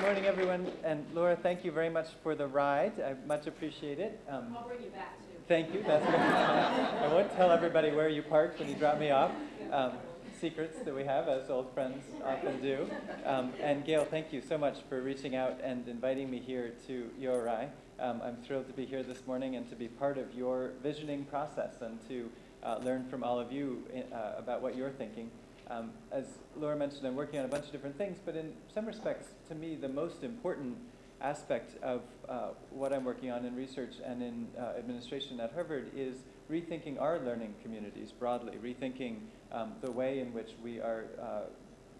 good morning, everyone. And Laura, thank you very much for the ride. I much appreciate it. Um, I'll bring you back, too. Thank you. That's I won't tell everybody where you parked when you dropped me off. Um, secrets that we have, as old friends often do. Um, and Gail, thank you so much for reaching out and inviting me here to URI. Um, I'm thrilled to be here this morning and to be part of your visioning process and to uh, learn from all of you uh, about what you're thinking. Um, as Laura mentioned, I'm working on a bunch of different things, but in some respects, to me, the most important aspect of uh, what I'm working on in research and in uh, administration at Harvard is rethinking our learning communities broadly, rethinking um, the way in which we are uh,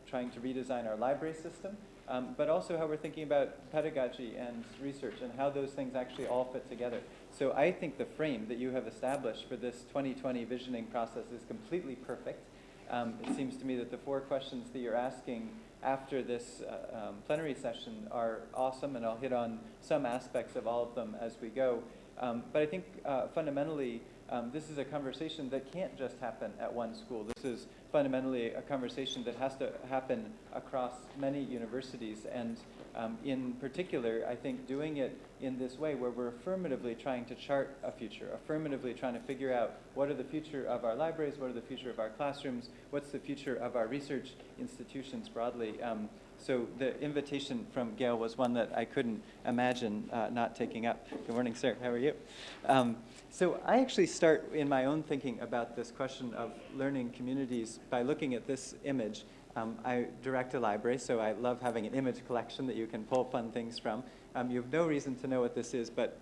trying to redesign our library system, um, but also how we're thinking about pedagogy and research and how those things actually all fit together. So I think the frame that you have established for this 2020 visioning process is completely perfect. Um, it seems to me that the four questions that you're asking after this uh, um, plenary session are awesome, and I'll hit on some aspects of all of them as we go. Um, but I think uh, fundamentally, um, this is a conversation that can't just happen at one school. This is fundamentally a conversation that has to happen across many universities. And um, in particular, I think doing it in this way where we're affirmatively trying to chart a future, affirmatively trying to figure out what are the future of our libraries, what are the future of our classrooms, what's the future of our research institutions broadly. Um, so the invitation from Gail was one that I couldn't imagine uh, not taking up. Good morning, sir. How are you? Um, so I actually start in my own thinking about this question of learning communities by looking at this image. Um, I direct a library, so I love having an image collection that you can pull fun things from. Um, you have no reason to know what this is, but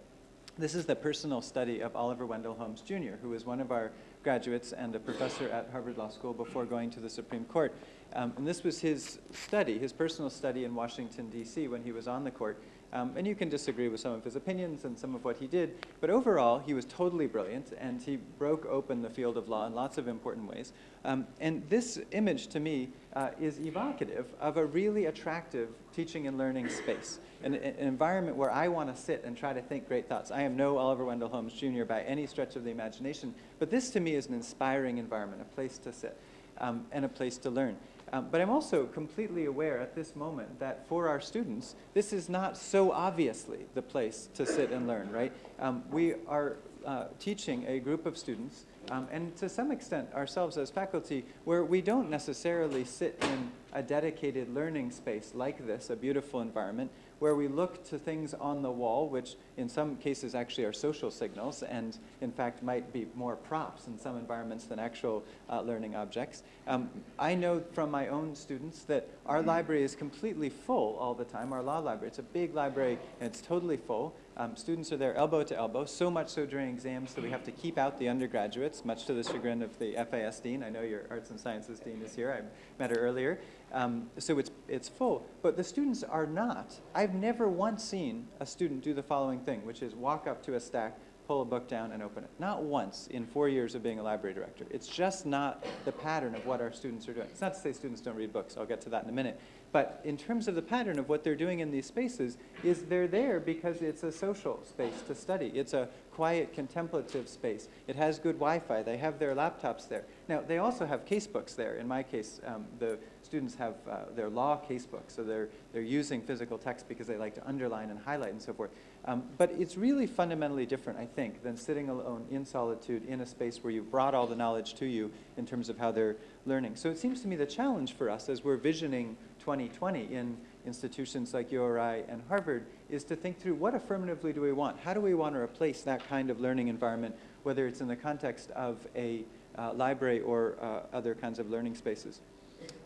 this is the personal study of Oliver Wendell Holmes Jr., who was one of our graduates and a professor at Harvard Law School before going to the Supreme Court. Um, and this was his study, his personal study in Washington, D.C. when he was on the court. Um, and you can disagree with some of his opinions and some of what he did, but overall, he was totally brilliant, and he broke open the field of law in lots of important ways. Um, and this image, to me, uh, is evocative of a really attractive teaching and learning space, an, an environment where I want to sit and try to think great thoughts. I am no Oliver Wendell Holmes Jr. by any stretch of the imagination, but this, to me, is an inspiring environment, a place to sit, um, and a place to learn. Um, but I'm also completely aware at this moment that for our students, this is not so obviously the place to sit and learn, right? Um, we are uh, teaching a group of students, um, and to some extent ourselves as faculty, where we don't necessarily sit in a dedicated learning space like this, a beautiful environment, where we look to things on the wall, which in some cases actually are social signals and in fact might be more props in some environments than actual uh, learning objects. Um, I know from my own students that our library is completely full all the time, our law library. It's a big library and it's totally full. Um, students are there elbow to elbow, so much so during exams that we have to keep out the undergraduates, much to the chagrin of the FAS dean. I know your arts and sciences dean is here. I met her earlier. Um, so it's, it's full, but the students are not. I've never once seen a student do the following thing, which is walk up to a stack, pull a book down and open it. Not once in four years of being a library director. It's just not the pattern of what our students are doing. It's not to say students don't read books. I'll get to that in a minute. But in terms of the pattern of what they're doing in these spaces is they're there because it's a social space to study. It's a quiet contemplative space. It has good Wi-Fi. They have their laptops there. Now, they also have casebooks there. In my case, um, the students have uh, their law casebooks, so they're, they're using physical text because they like to underline and highlight and so forth. Um, but it's really fundamentally different, I think, than sitting alone in solitude in a space where you've brought all the knowledge to you in terms of how they're learning. So it seems to me the challenge for us as we're visioning 2020 in institutions like URI and Harvard is to think through what affirmatively do we want? How do we want to replace that kind of learning environment, whether it's in the context of a uh, library or uh, other kinds of learning spaces?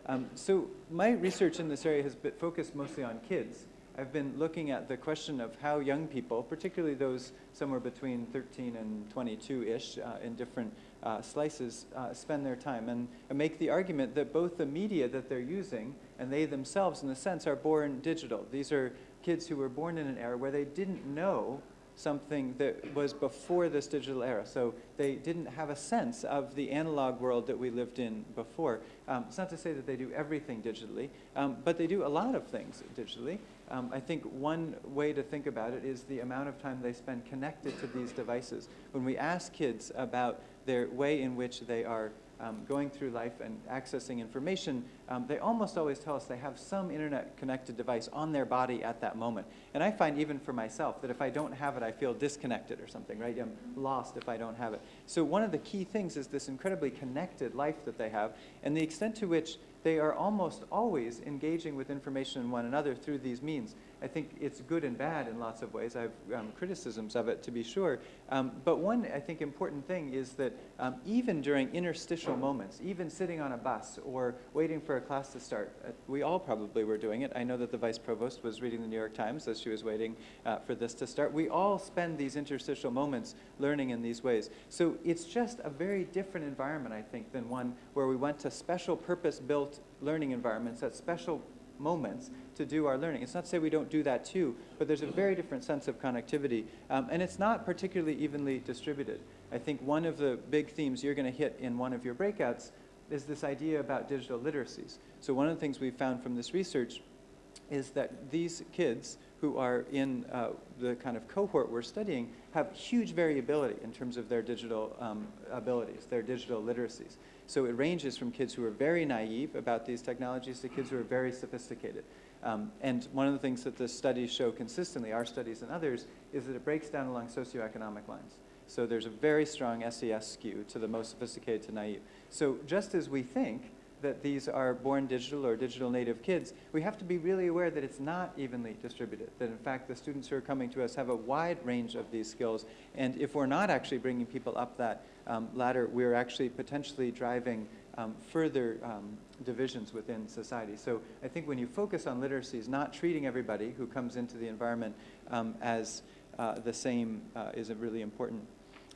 Um, so my research in this area has been focused mostly on kids. I've been looking at the question of how young people, particularly those somewhere between 13 and 22-ish uh, in different uh, slices, uh, spend their time. And I make the argument that both the media that they're using and they themselves, in a sense, are born digital. These are kids who were born in an era where they didn't know something that was before this digital era. So they didn't have a sense of the analog world that we lived in before. Um, it's not to say that they do everything digitally, um, but they do a lot of things digitally. Um, I think one way to think about it is the amount of time they spend connected to these devices. When we ask kids about their way in which they are um, going through life and accessing information, um, they almost always tell us they have some internet-connected device on their body at that moment. And I find even for myself that if I don't have it, I feel disconnected or something, right? I'm lost if I don't have it. So one of the key things is this incredibly connected life that they have and the extent to which they are almost always engaging with information in one another through these means. I think it's good and bad in lots of ways. I have um, criticisms of it, to be sure. Um, but one, I think, important thing is that um, even during interstitial moments, even sitting on a bus or waiting for a class to start, uh, we all probably were doing it. I know that the vice provost was reading the New York Times as she was waiting uh, for this to start. We all spend these interstitial moments learning in these ways. So it's just a very different environment, I think, than one where we went to special purpose-built learning environments at special moments to do our learning. It's not to say we don't do that too, but there's a very different sense of connectivity. Um, and it's not particularly evenly distributed. I think one of the big themes you're going to hit in one of your breakouts is this idea about digital literacies. So one of the things we've found from this research is that these kids who are in uh, the kind of cohort we're studying have huge variability in terms of their digital um, abilities, their digital literacies. So it ranges from kids who are very naive about these technologies to kids who are very sophisticated. Um, and one of the things that the studies show consistently, our studies and others, is that it breaks down along socioeconomic lines. So there's a very strong SES skew to the most sophisticated to naive. So just as we think that these are born digital or digital native kids, we have to be really aware that it's not evenly distributed, that in fact the students who are coming to us have a wide range of these skills, and if we're not actually bringing people up that um, ladder, we're actually potentially driving um, further um, divisions within society. So I think when you focus on literacies, not treating everybody who comes into the environment um, as uh, the same uh, is really important.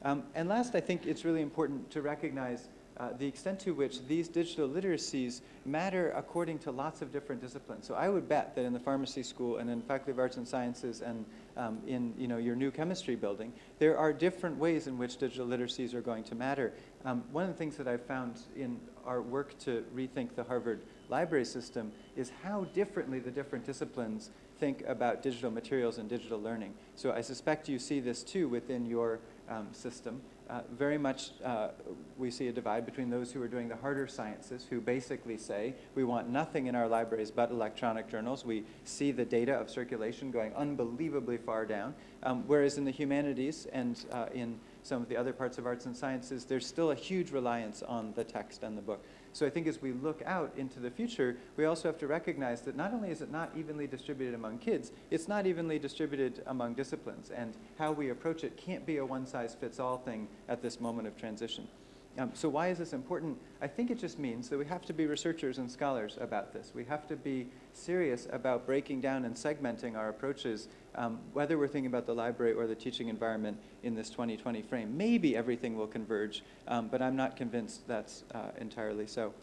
Um, and last, I think it's really important to recognize uh, the extent to which these digital literacies matter according to lots of different disciplines. So I would bet that in the pharmacy school and in Faculty of Arts and Sciences and um, in you know, your new chemistry building, there are different ways in which digital literacies are going to matter. Um, one of the things that I've found in our work to rethink the Harvard library system is how differently the different disciplines think about digital materials and digital learning. So I suspect you see this too within your um, system. Uh, very much uh, we see a divide between those who are doing the harder sciences, who basically say we want nothing in our libraries but electronic journals. We see the data of circulation going unbelievably far down. Um, whereas in the humanities and uh, in some of the other parts of arts and sciences, there's still a huge reliance on the text and the book. So I think as we look out into the future, we also have to recognize that not only is it not evenly distributed among kids, it's not evenly distributed among disciplines. And how we approach it can't be a one-size-fits-all thing at this moment of transition. Um, so why is this important? I think it just means that we have to be researchers and scholars about this. We have to be serious about breaking down and segmenting our approaches, um, whether we're thinking about the library or the teaching environment in this 2020 frame. Maybe everything will converge, um, but I'm not convinced that's uh, entirely so.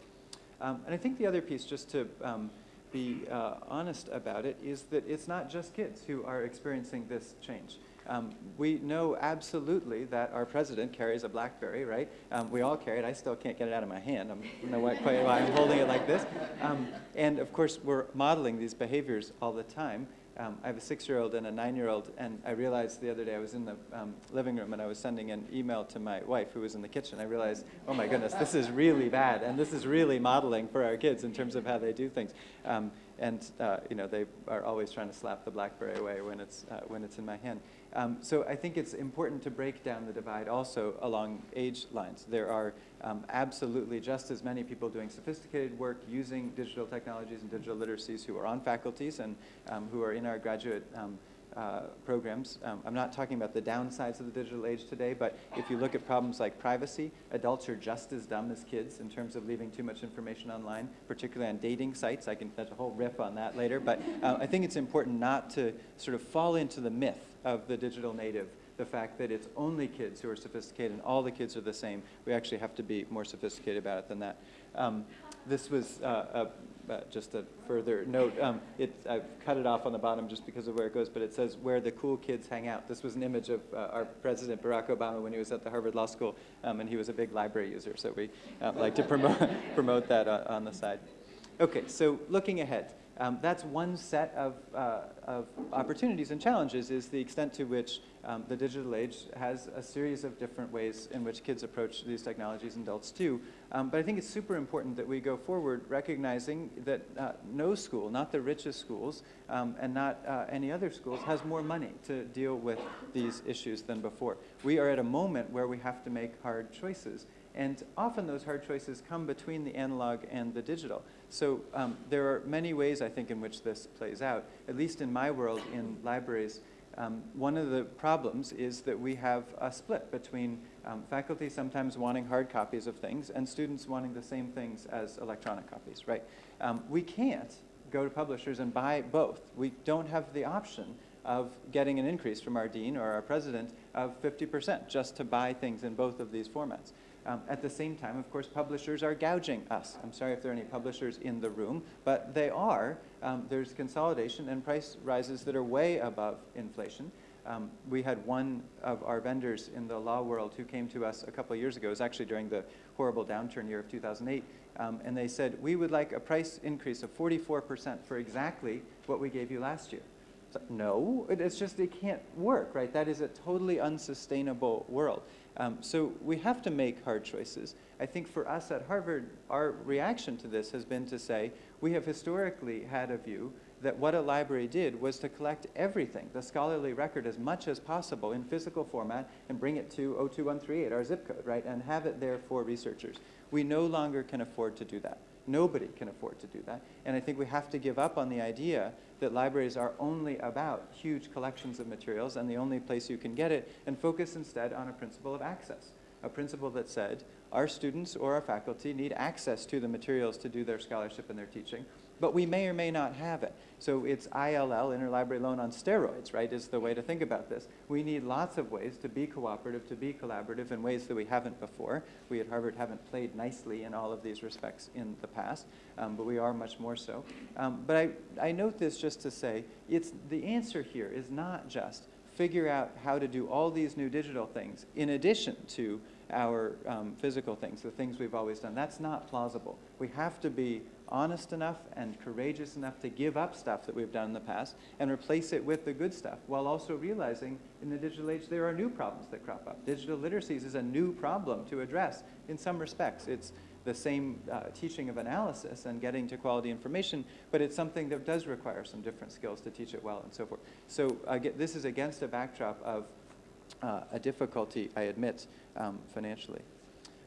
Um, and I think the other piece, just to um, be uh, honest about it, is that it's not just kids who are experiencing this change. Um, we know absolutely that our president carries a BlackBerry, right? Um, we all carry it. I still can't get it out of my hand. I don't know why, why I'm holding it like this. Um, and of course, we're modeling these behaviors all the time. Um, I have a six-year-old and a nine-year-old, and I realized the other day I was in the um, living room and I was sending an email to my wife who was in the kitchen. I realized, oh my goodness, this is really bad, and this is really modeling for our kids in terms of how they do things. Um, and uh, you know, they are always trying to slap the BlackBerry away when it's, uh, when it's in my hand. Um, so I think it's important to break down the divide also along age lines. There are um, absolutely just as many people doing sophisticated work using digital technologies and digital literacies who are on faculties and um, who are in our graduate um, uh, programs. Um, I'm not talking about the downsides of the digital age today, but if you look at problems like privacy, adults are just as dumb as kids in terms of leaving too much information online, particularly on dating sites. I can, there's a whole riff on that later, but uh, I think it's important not to sort of fall into the myth of the digital native, the fact that it's only kids who are sophisticated and all the kids are the same. We actually have to be more sophisticated about it than that. Um, this was uh, a, uh, just a further note. Um, it, I've cut it off on the bottom just because of where it goes, but it says where the cool kids hang out. This was an image of uh, our president, Barack Obama, when he was at the Harvard Law School, um, and he was a big library user, so we uh, like to promote, promote that uh, on the side. Okay, so looking ahead. Um, that's one set of, uh, of opportunities and challenges is the extent to which um, the digital age has a series of different ways in which kids approach these technologies and adults too. Um, but I think it's super important that we go forward recognizing that uh, no school, not the richest schools um, and not uh, any other schools, has more money to deal with these issues than before. We are at a moment where we have to make hard choices. And often those hard choices come between the analog and the digital. So um, there are many ways, I think, in which this plays out. At least in my world, in libraries, um, one of the problems is that we have a split between um, faculty sometimes wanting hard copies of things and students wanting the same things as electronic copies, right? Um, we can't go to publishers and buy both. We don't have the option of getting an increase from our dean or our president of 50% just to buy things in both of these formats. Um, at the same time, of course, publishers are gouging us. I'm sorry if there are any publishers in the room, but they are. Um, there's consolidation and price rises that are way above inflation. Um, we had one of our vendors in the law world who came to us a couple of years ago. It was actually during the horrible downturn year of 2008. Um, and they said, we would like a price increase of 44% for exactly what we gave you last year. So, no, it's just, it can't work, right? That is a totally unsustainable world. Um, so we have to make hard choices. I think for us at Harvard, our reaction to this has been to say, we have historically had a view that what a library did was to collect everything, the scholarly record as much as possible in physical format and bring it to 02138, our zip code, right, and have it there for researchers. We no longer can afford to do that. Nobody can afford to do that. And I think we have to give up on the idea that libraries are only about huge collections of materials and the only place you can get it, and focus instead on a principle of access, a principle that said our students or our faculty need access to the materials to do their scholarship and their teaching, but we may or may not have it. So it's ILL, interlibrary loan on steroids, right, is the way to think about this. We need lots of ways to be cooperative, to be collaborative in ways that we haven't before. We at Harvard haven't played nicely in all of these respects in the past, um, but we are much more so. Um, but I, I note this just to say, it's, the answer here is not just figure out how to do all these new digital things in addition to our um, physical things, the things we've always done. That's not plausible. We have to be honest enough and courageous enough to give up stuff that we've done in the past and replace it with the good stuff while also realizing in the digital age there are new problems that crop up. Digital literacies is a new problem to address in some respects. It's the same uh, teaching of analysis and getting to quality information, but it's something that does require some different skills to teach it well and so forth. So uh, this is against a backdrop of uh, a difficulty, I admit, um, financially.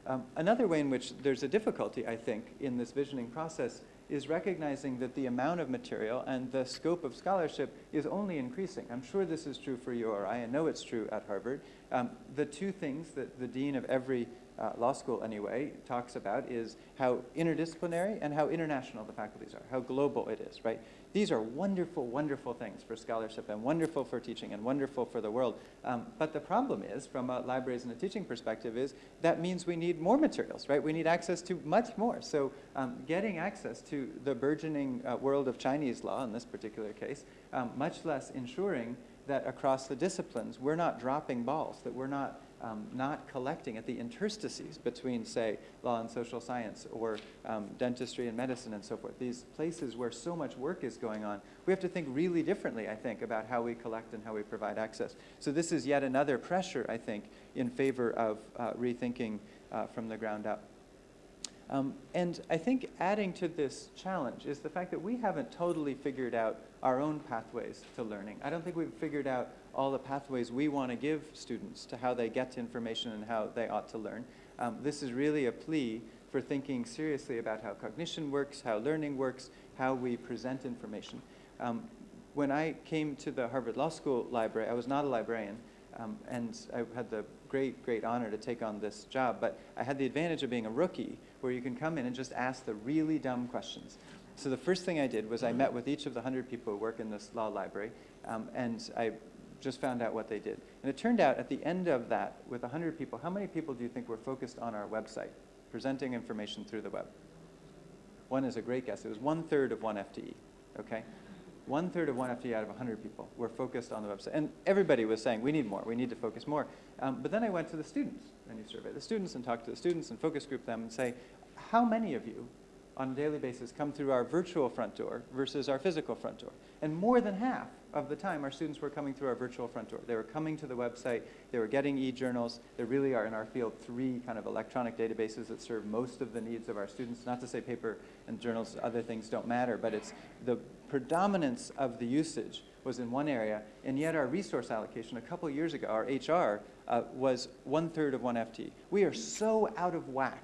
Um, another way in which there's a difficulty, I think, in this visioning process is recognizing that the amount of material and the scope of scholarship is only increasing. I'm sure this is true for you or I, I know it's true at Harvard. Um, the two things that the dean of every uh, law school anyway talks about is how interdisciplinary and how international the faculties are, how global it is, right? These are wonderful, wonderful things for scholarship and wonderful for teaching and wonderful for the world. Um, but the problem is, from a libraries and a teaching perspective, is that means we need more materials, right? We need access to much more. So um, getting access to the burgeoning uh, world of Chinese law in this particular case, um, much less ensuring that across the disciplines, we're not dropping balls, that we're not um, not collecting at the interstices between, say, law and social science or um, dentistry and medicine and so forth. These places where so much work is going on, we have to think really differently, I think, about how we collect and how we provide access. So this is yet another pressure, I think, in favor of uh, rethinking uh, from the ground up. Um, and I think adding to this challenge is the fact that we haven't totally figured out our own pathways to learning. I don't think we've figured out all the pathways we want to give students to how they get information and how they ought to learn. Um, this is really a plea for thinking seriously about how cognition works, how learning works, how we present information. Um, when I came to the Harvard Law School library, I was not a librarian, um, and I had the great, great honor to take on this job, but I had the advantage of being a rookie, where you can come in and just ask the really dumb questions. So the first thing I did was I met with each of the 100 people who work in this law library, um, and I just found out what they did. And it turned out at the end of that, with 100 people, how many people do you think were focused on our website, presenting information through the web? One is a great guess. It was one third of one FTE, okay? One third of one FTE out of 100 people were focused on the website. And everybody was saying, we need more, we need to focus more. Um, but then I went to the students, and you survey the students and talk to the students and focus group them and say, how many of you on a daily basis come through our virtual front door versus our physical front door. And more than half of the time, our students were coming through our virtual front door. They were coming to the website, they were getting e-journals. There really are, in our field, three kind of electronic databases that serve most of the needs of our students. Not to say paper and journals, other things don't matter, but it's the predominance of the usage was in one area, and yet our resource allocation a couple years ago, our HR, uh, was one-third of one FT. We are so out of whack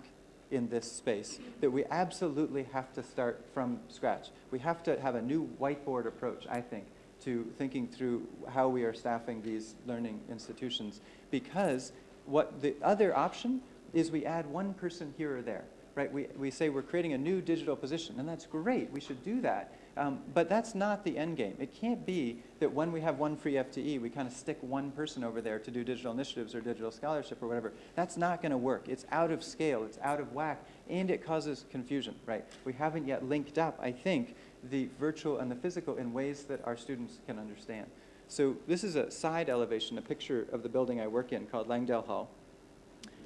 in this space that we absolutely have to start from scratch. We have to have a new whiteboard approach, I think, to thinking through how we are staffing these learning institutions because what the other option is we add one person here or there, right? We, we say we're creating a new digital position, and that's great. We should do that. Um, but that's not the end game. It can't be that when we have one free FTE, we kind of stick one person over there to do digital initiatives or digital scholarship or whatever. That's not going to work. It's out of scale. It's out of whack. And it causes confusion, right? We haven't yet linked up, I think, the virtual and the physical in ways that our students can understand. So this is a side elevation, a picture of the building I work in called Langdell Hall.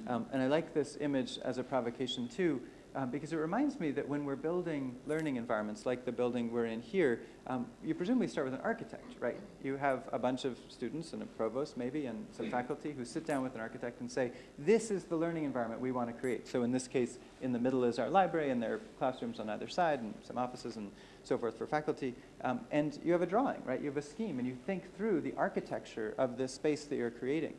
Um, and I like this image as a provocation too, um, because it reminds me that when we're building learning environments like the building we're in here, um, you presumably start with an architect, right? You have a bunch of students and a provost maybe and some faculty who sit down with an architect and say, this is the learning environment we want to create. So in this case, in the middle is our library and there are classrooms on either side and some offices and so forth for faculty. Um, and you have a drawing, right? You have a scheme and you think through the architecture of this space that you're creating.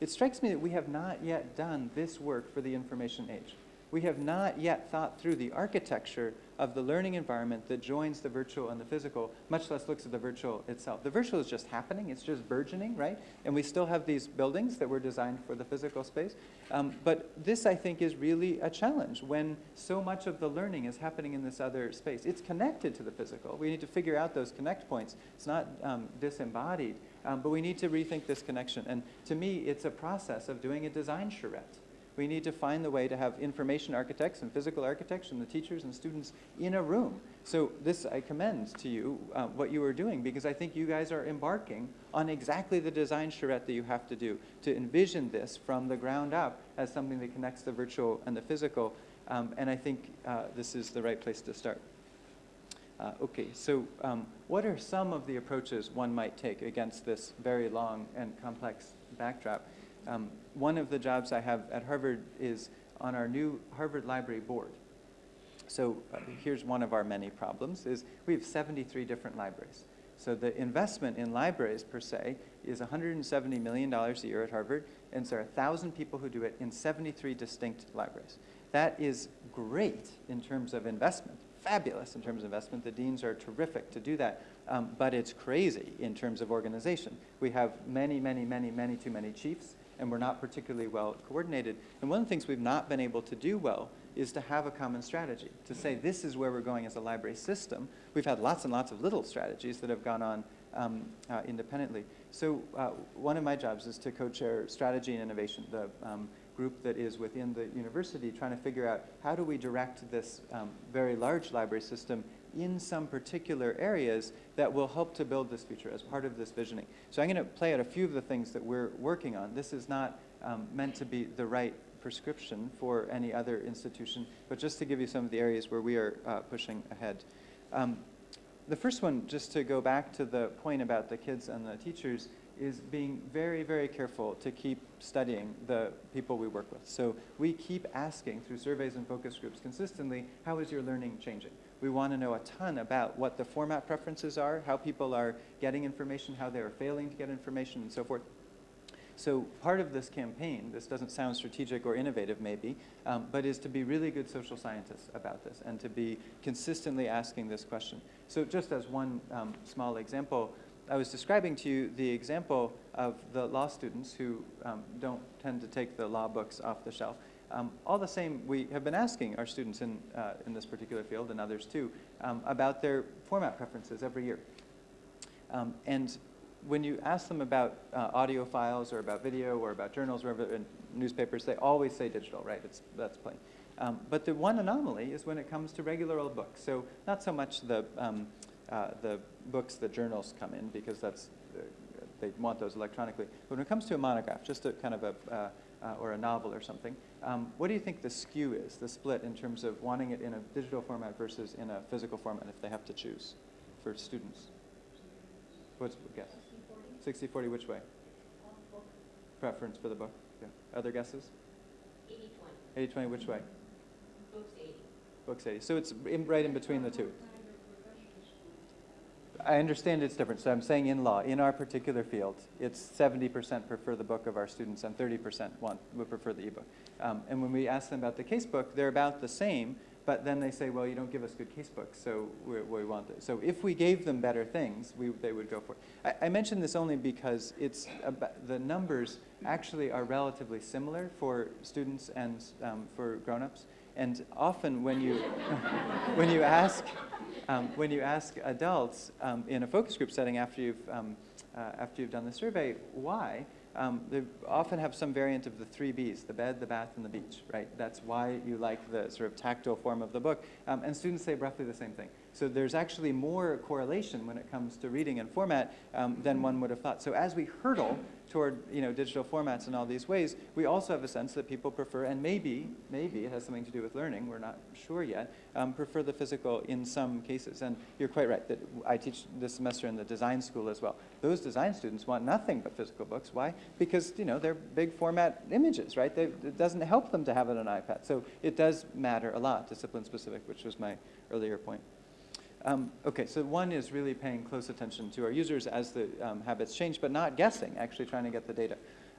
It strikes me that we have not yet done this work for the information age we have not yet thought through the architecture of the learning environment that joins the virtual and the physical, much less looks at the virtual itself. The virtual is just happening, it's just burgeoning, right? And we still have these buildings that were designed for the physical space. Um, but this, I think, is really a challenge when so much of the learning is happening in this other space. It's connected to the physical. We need to figure out those connect points. It's not um, disembodied, um, but we need to rethink this connection. And to me, it's a process of doing a design charrette we need to find the way to have information architects and physical architects and the teachers and students in a room. So this, I commend to you uh, what you are doing because I think you guys are embarking on exactly the design charrette that you have to do to envision this from the ground up as something that connects the virtual and the physical. Um, and I think uh, this is the right place to start. Uh, okay, so um, what are some of the approaches one might take against this very long and complex backdrop? Um, one of the jobs I have at Harvard is on our new Harvard Library Board. So uh, here's one of our many problems is we have 73 different libraries. So the investment in libraries per se is $170 million a year at Harvard, and there are 1,000 people who do it in 73 distinct libraries. That is great in terms of investment, fabulous in terms of investment. The deans are terrific to do that, um, but it's crazy in terms of organization. We have many, many, many, many too many chiefs and we're not particularly well coordinated. And one of the things we've not been able to do well is to have a common strategy, to say this is where we're going as a library system. We've had lots and lots of little strategies that have gone on um, uh, independently. So uh, one of my jobs is to co-chair strategy and innovation, the um, group that is within the university trying to figure out how do we direct this um, very large library system in some particular areas that will help to build this future as part of this visioning. So I'm going to play out a few of the things that we're working on. This is not um, meant to be the right prescription for any other institution, but just to give you some of the areas where we are uh, pushing ahead. Um, the first one, just to go back to the point about the kids and the teachers, is being very, very careful to keep studying the people we work with. So we keep asking through surveys and focus groups consistently, how is your learning changing? We want to know a ton about what the format preferences are, how people are getting information, how they are failing to get information, and so forth. So part of this campaign, this doesn't sound strategic or innovative maybe, um, but is to be really good social scientists about this and to be consistently asking this question. So just as one um, small example, I was describing to you the example of the law students who um, don't tend to take the law books off the shelf. Um, all the same, we have been asking our students in, uh, in this particular field, and others too, um, about their format preferences every year. Um, and when you ask them about uh, audio files or about video or about journals or newspapers, they always say digital, right? It's, that's plain. Um, but the one anomaly is when it comes to regular old books. So not so much the, um, uh, the books the journals come in, because that's, uh, they want those electronically. But when it comes to a monograph, just a kind of a, uh, or a novel or something. Um, what do you think the skew is, the split in terms of wanting it in a digital format versus in a physical format if they have to choose for students? What's guess? 60 40 which way? Preference for the book? Yeah. Other guesses? 80-20. 80 20 which way? Books 80. Books 80. So it's in, right in between the two. I understand it's different. So I'm saying in law, in our particular field, it's 70% prefer the book of our students and 30% want, would prefer the ebook. Um, and when we ask them about the casebook, they're about the same, but then they say, well, you don't give us good casebooks, so we, want it. So if we gave them better things, we, they would go for it. I, I mention this only because it's the numbers actually are relatively similar for students and um, for grown-ups. And often when you, when you ask, um, when you ask adults um, in a focus group setting after you've, um, uh, after you've done the survey, why, um, they often have some variant of the three Bs, the bed, the bath, and the beach, right? That's why you like the sort of tactile form of the book. Um, and students say roughly the same thing. So there's actually more correlation when it comes to reading and format um, than one would have thought. So as we hurdle toward you know, digital formats in all these ways, we also have a sense that people prefer, and maybe, maybe it has something to do with learning, we're not sure yet, um, prefer the physical in some cases. And you're quite right that I teach this semester in the design school as well. Those design students want nothing but physical books. Why? Because you know, they're big format images, right? They, it doesn't help them to have it on iPad. So it does matter a lot, discipline specific, which was my earlier point. Um, okay, so one is really paying close attention to our users as the um, habits change, but not guessing, actually trying to get the data.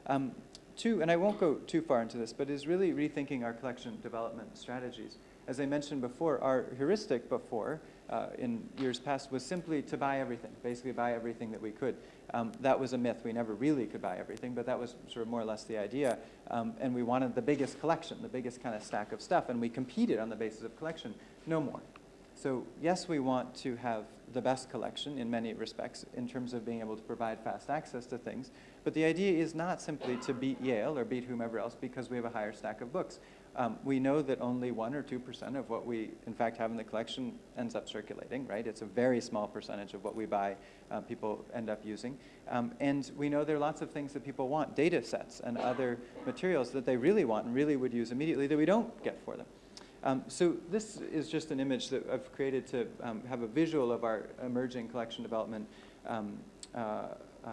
Um, two, and I won't go too far into this, but is really rethinking our collection development strategies. As I mentioned before, our heuristic before, uh, in years past, was simply to buy everything, basically buy everything that we could. Um, that was a myth. We never really could buy everything, but that was sort of more or less the idea. Um, and we wanted the biggest collection, the biggest kind of stack of stuff, and we competed on the basis of collection. No more. So yes, we want to have the best collection in many respects in terms of being able to provide fast access to things. But the idea is not simply to beat Yale or beat whomever else because we have a higher stack of books. Um, we know that only 1 or 2% of what we, in fact, have in the collection ends up circulating, right? It's a very small percentage of what we buy uh, people end up using. Um, and we know there are lots of things that people want, data sets and other materials that they really want and really would use immediately that we don't get for them. Um, so this is just an image that I've created to um, have a visual of our emerging collection development um, uh, uh,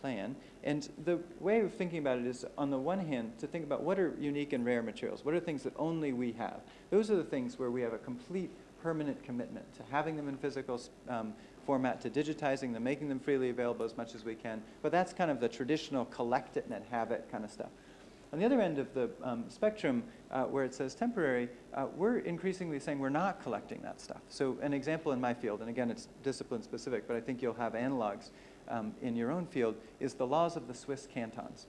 plan. And the way of thinking about it is, on the one hand, to think about what are unique and rare materials? What are things that only we have? Those are the things where we have a complete permanent commitment to having them in physical um, format, to digitizing them, making them freely available as much as we can. But that's kind of the traditional collect it and have it kind of stuff. On the other end of the um, spectrum, uh, where it says temporary, uh, we're increasingly saying we're not collecting that stuff. So an example in my field, and again, it's discipline specific, but I think you'll have analogs um, in your own field, is the laws of the Swiss cantons.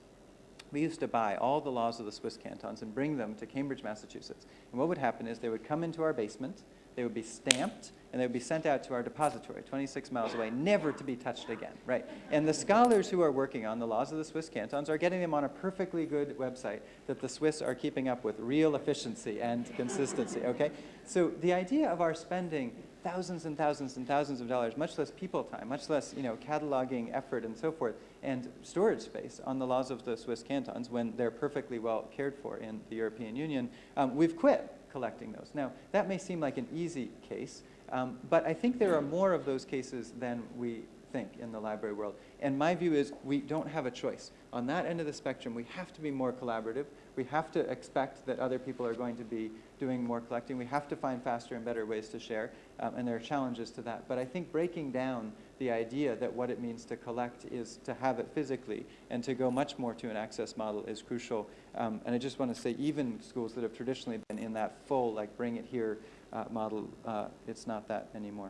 We used to buy all the laws of the Swiss cantons and bring them to Cambridge, Massachusetts. And what would happen is they would come into our basement, they would be stamped, and they would be sent out to our depository 26 miles away, never to be touched again, right? And the scholars who are working on the laws of the Swiss cantons are getting them on a perfectly good website that the Swiss are keeping up with real efficiency and consistency, okay? So the idea of our spending thousands and thousands and thousands of dollars, much less people time, much less, you know, cataloging effort and so forth, and storage space on the laws of the Swiss cantons when they're perfectly well cared for in the European Union, um, we've quit collecting those. Now, that may seem like an easy case, um, but I think there are more of those cases than we think in the library world. And my view is we don't have a choice. On that end of the spectrum, we have to be more collaborative. We have to expect that other people are going to be doing more collecting. We have to find faster and better ways to share, um, and there are challenges to that. But I think breaking down the idea that what it means to collect is to have it physically and to go much more to an access model is crucial. Um, and I just want to say even schools that have traditionally been in that full, like bring it here uh, model, uh, it's not that anymore.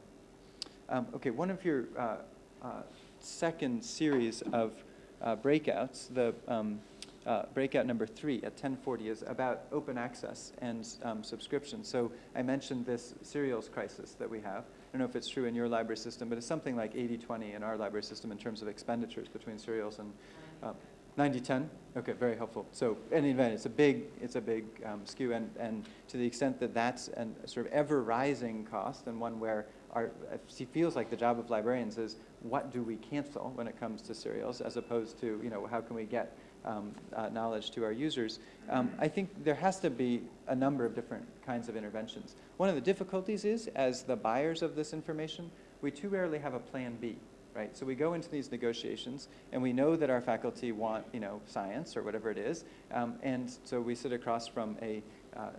Um, okay, one of your uh, uh second series of uh, breakouts, the um, uh, breakout number three at 1040 is about open access and um, subscription. So I mentioned this serials crisis that we have. I don't know if it's true in your library system, but it's something like 80-20 in our library system in terms of expenditures between serials and uh, 90-10? Okay, very helpful. So in any event, it's a big, it's a big um, skew, and, and to the extent that that's a sort of ever-rising cost and one where our, it feels like the job of librarians is what do we cancel when it comes to serials as opposed to, you know, how can we get um, uh, knowledge to our users. Um, I think there has to be a number of different kinds of interventions. One of the difficulties is, as the buyers of this information, we too rarely have a plan B, right? So we go into these negotiations, and we know that our faculty want, you know, science or whatever it is, um, and so we sit across from a, uh,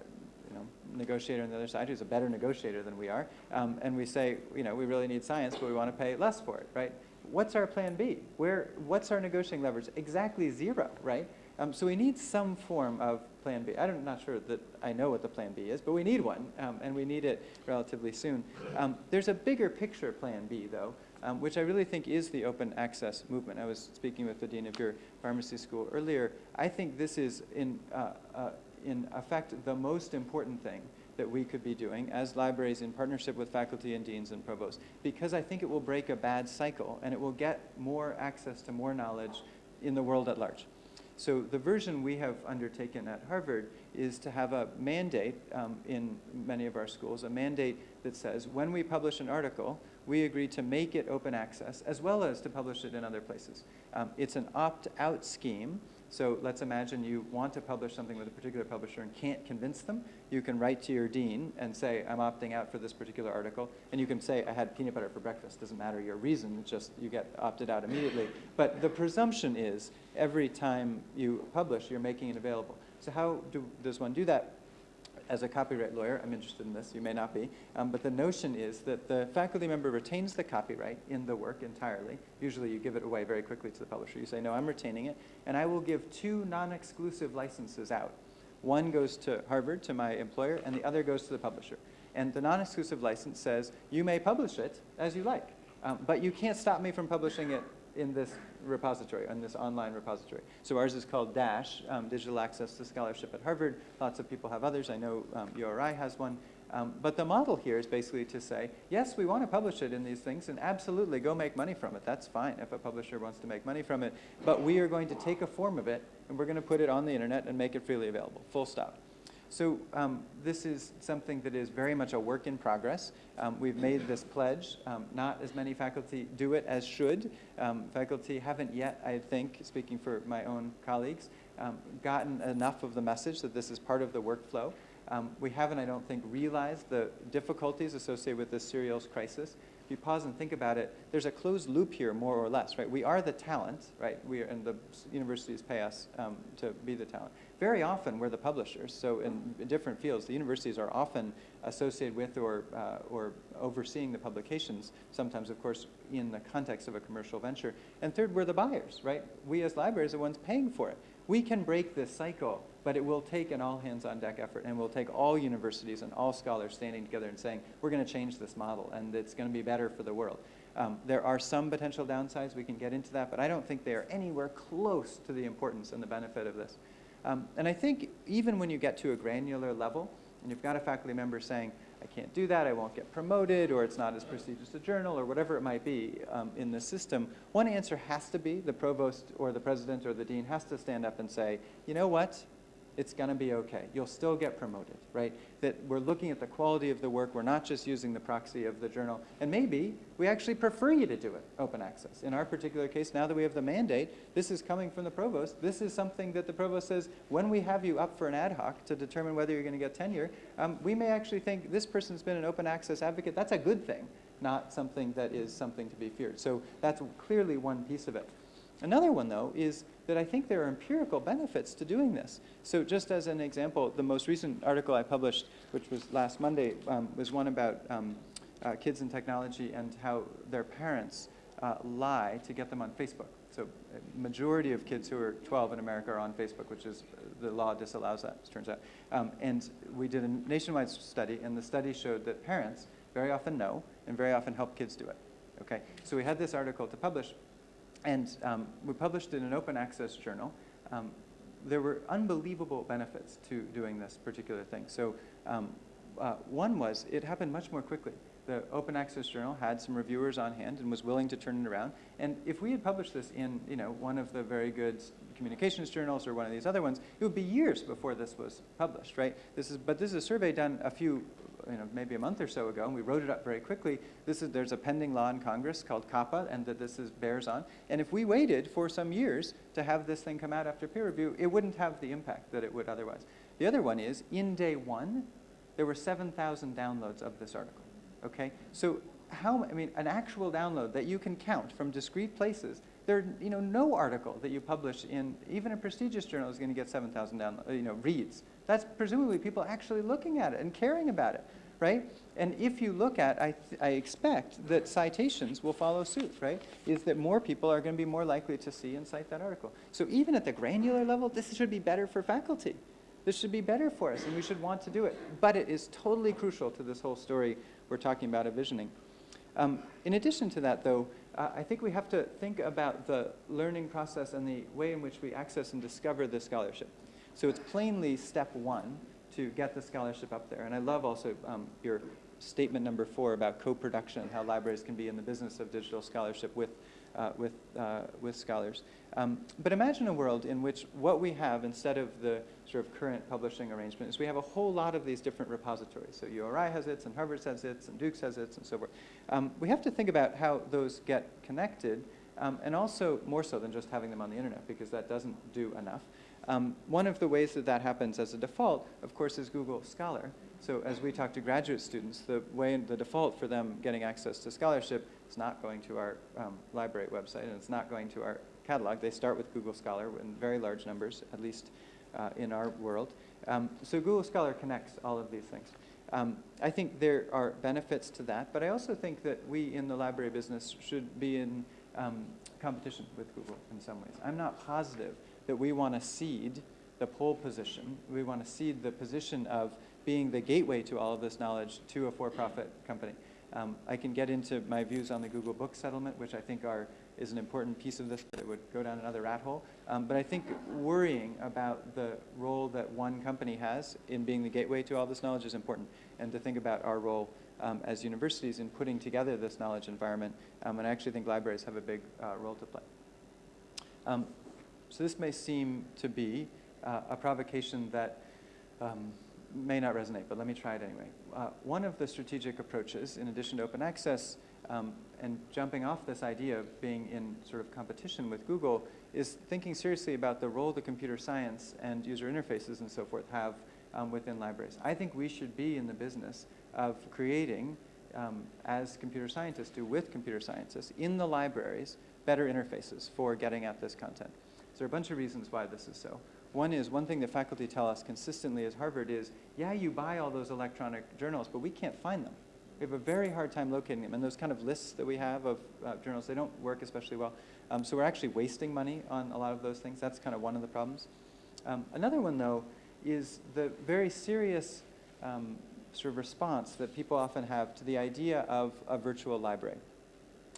you know, negotiator on the other side who's a better negotiator than we are, um, and we say, you know, we really need science, but we want to pay less for it, right? What's our plan B? Where, what's our negotiating leverage? Exactly zero, right? Um, so we need some form of plan B. I'm not sure that I know what the plan B is, but we need one, um, and we need it relatively soon. Um, there's a bigger picture plan B, though, um, which I really think is the open access movement. I was speaking with the dean of your pharmacy school earlier. I think this is, in, uh, uh, in effect, the most important thing that we could be doing as libraries in partnership with faculty and deans and provosts, because I think it will break a bad cycle and it will get more access to more knowledge in the world at large. So the version we have undertaken at Harvard is to have a mandate um, in many of our schools, a mandate that says when we publish an article, we agree to make it open access as well as to publish it in other places. Um, it's an opt-out scheme so let's imagine you want to publish something with a particular publisher and can't convince them. You can write to your dean and say, I'm opting out for this particular article. And you can say, I had peanut butter for breakfast. Doesn't matter your reason, just you get opted out immediately. But the presumption is every time you publish, you're making it available. So how do, does one do that? As a copyright lawyer, I'm interested in this, you may not be, um, but the notion is that the faculty member retains the copyright in the work entirely. Usually you give it away very quickly to the publisher. You say, no, I'm retaining it, and I will give two non-exclusive licenses out. One goes to Harvard, to my employer, and the other goes to the publisher. And the non-exclusive license says, you may publish it as you like, um, but you can't stop me from publishing it in this repository, on this online repository. So ours is called DASH, um, Digital Access to Scholarship at Harvard. Lots of people have others. I know um, URI has one. Um, but the model here is basically to say, yes, we want to publish it in these things, and absolutely go make money from it. That's fine if a publisher wants to make money from it. But we are going to take a form of it, and we're going to put it on the internet and make it freely available, full stop. So um, this is something that is very much a work in progress. Um, we've made this pledge. Um, not as many faculty do it as should. Um, faculty haven't yet, I think, speaking for my own colleagues, um, gotten enough of the message that this is part of the workflow. Um, we haven't, I don't think, realized the difficulties associated with this serials crisis If you pause and think about it, there's a closed loop here, more or less, right? We are the talent, right? We are, and the universities pay us um, to be the talent. Very often, we're the publishers. So in, different fields, the universities are often associated with or, uh, or overseeing the publications, sometimes, of course, in the context of a commercial venture. And third, we're the buyers, right? We as libraries are the ones paying for it. We can break this cycle but it will take an all hands on deck effort and will take all universities and all scholars standing together and saying, we're going to change this model and it's going to be better for the world. Um, there are some potential downsides, we can get into that, but I don't think they are anywhere close to the importance and the benefit of this. Um, and I think even when you get to a granular level, and you've got a faculty member saying, I can't do that, I won't get promoted, or it's not as prestigious a journal, or whatever it might be um, in the system, one answer has to be the provost or the president or the dean has to stand up and say, you know what, it's going to be okay. You'll still get promoted, right? That we're looking at the quality of the work. We're not just using the proxy of the journal. And maybe we actually prefer you to do it open access. In our particular case, now that we have the mandate, this is coming from the provost. This is something that the provost says, when we have you up for an ad hoc to determine whether you're going to get tenure, um, we may actually think this person's been an open access advocate. That's a good thing, not something that is something to be feared. So that's clearly one piece of it. Another one, though, is that I think there are empirical benefits to doing this. So just as an example, the most recent article I published, which was last Monday, um, was one about um, uh, kids and technology and how their parents uh, lie to get them on Facebook. So a majority of kids who are 12 in America are on Facebook, which is, the law disallows that, it turns out. Um, and we did a nationwide study, and the study showed that parents very often know and very often help kids do it. Okay, so we had this article to publish, and um, we published in an open access journal. Um, there were unbelievable benefits to doing this particular thing. So um, uh, one was it happened much more quickly. The open access journal had some reviewers on hand and was willing to turn it around. And if we had published this in you know, one of the very good communications journals or one of these other ones, it would be years before this was published, right? This is, but this is a survey done a few you know, maybe a month or so ago, and we wrote it up very quickly. This is, there's a pending law in Congress called COPPA, and that this is, bears on. And if we waited for some years to have this thing come out after peer review, it wouldn't have the impact that it would otherwise. The other one is, in day one, there were 7,000 downloads of this article, okay? So how, I mean, an actual download that you can count from discrete places, there, you know, no article that you publish in, even a prestigious journal is gonna get 7,000 downloads, you know, reads. That's presumably people actually looking at it and caring about it, right? And if you look at, I, I expect that citations will follow suit, right? Is that more people are going to be more likely to see and cite that article. So even at the granular level, this should be better for faculty. This should be better for us, and we should want to do it. But it is totally crucial to this whole story we're talking about of visioning. Um, in addition to that, though, uh, I think we have to think about the learning process and the way in which we access and discover the scholarship. So it's plainly step one to get the scholarship up there. And I love also um, your statement number four about co-production, how libraries can be in the business of digital scholarship with, uh, with, uh, with scholars. Um, but imagine a world in which what we have instead of the sort of current publishing arrangement is we have a whole lot of these different repositories. So URI has its, and Harvard has its, and Duke has its, and so forth. Um, we have to think about how those get connected, um, and also more so than just having them on the internet, because that doesn't do enough. Um, one of the ways that that happens as a default, of course, is Google Scholar. So as we talk to graduate students, the way, the default for them getting access to scholarship is not going to our um, library website, and it's not going to our catalog. They start with Google Scholar in very large numbers, at least uh, in our world. Um, so Google Scholar connects all of these things. Um, I think there are benefits to that, but I also think that we in the library business should be in um, competition with Google in some ways. I'm not positive that we want to cede the pole position. We want to cede the position of being the gateway to all of this knowledge to a for-profit company. Um, I can get into my views on the Google Book settlement, which I think are, is an important piece of this, but it would go down another rat hole. Um, but I think worrying about the role that one company has in being the gateway to all this knowledge is important, and to think about our role um, as universities in putting together this knowledge environment. Um, and I actually think libraries have a big uh, role to play. So this may seem to be uh, a provocation that um, may not resonate, but let me try it anyway. Uh, one of the strategic approaches, in addition to open access, um, and jumping off this idea of being in sort of competition with Google, is thinking seriously about the role that computer science and user interfaces and so forth have um, within libraries. I think we should be in the business of creating, um, as computer scientists do with computer scientists, in the libraries, better interfaces for getting at this content. There are a bunch of reasons why this is so. One is, one thing that faculty tell us consistently at Harvard is, yeah, you buy all those electronic journals, but we can't find them. We have a very hard time locating them. And those kind of lists that we have of uh, journals, they don't work especially well. Um, so we're actually wasting money on a lot of those things. That's kind of one of the problems. Um, another one, though, is the very serious um, sort of response that people often have to the idea of a virtual library.